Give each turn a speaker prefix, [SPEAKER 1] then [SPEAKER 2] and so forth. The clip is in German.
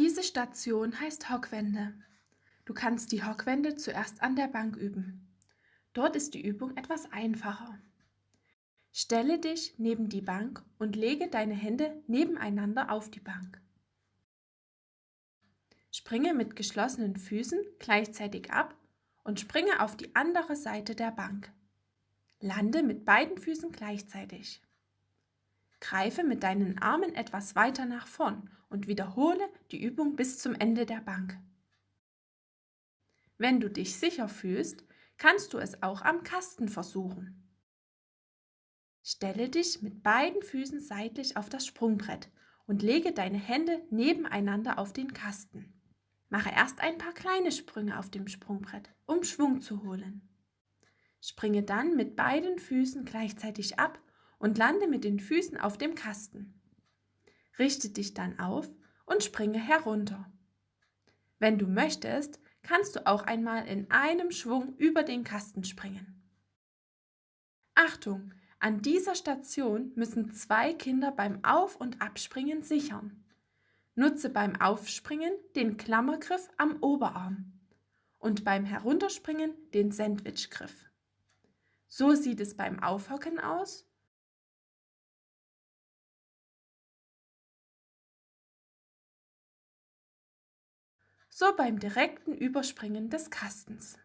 [SPEAKER 1] Diese Station heißt Hockwende. Du kannst die Hockwende zuerst an der Bank üben. Dort ist die Übung etwas einfacher. Stelle dich neben die Bank und lege deine Hände nebeneinander auf die Bank. Springe mit geschlossenen Füßen gleichzeitig ab und springe auf die andere Seite der Bank. Lande mit beiden Füßen gleichzeitig. Greife mit deinen Armen etwas weiter nach vorn und wiederhole die Übung bis zum Ende der Bank. Wenn du dich sicher fühlst, kannst du es auch am Kasten versuchen. Stelle dich mit beiden Füßen seitlich auf das Sprungbrett und lege deine Hände nebeneinander auf den Kasten. Mache erst ein paar kleine Sprünge auf dem Sprungbrett, um Schwung zu holen. Springe dann mit beiden Füßen gleichzeitig ab und lande mit den Füßen auf dem Kasten. Richte dich dann auf und springe herunter. Wenn du möchtest, kannst du auch einmal in einem Schwung über den Kasten springen. Achtung! An dieser Station müssen zwei Kinder beim Auf- und Abspringen sichern. Nutze beim Aufspringen den Klammergriff am Oberarm und beim Herunterspringen den Sandwichgriff. So sieht es beim Aufhocken aus so beim direkten Überspringen des Kastens.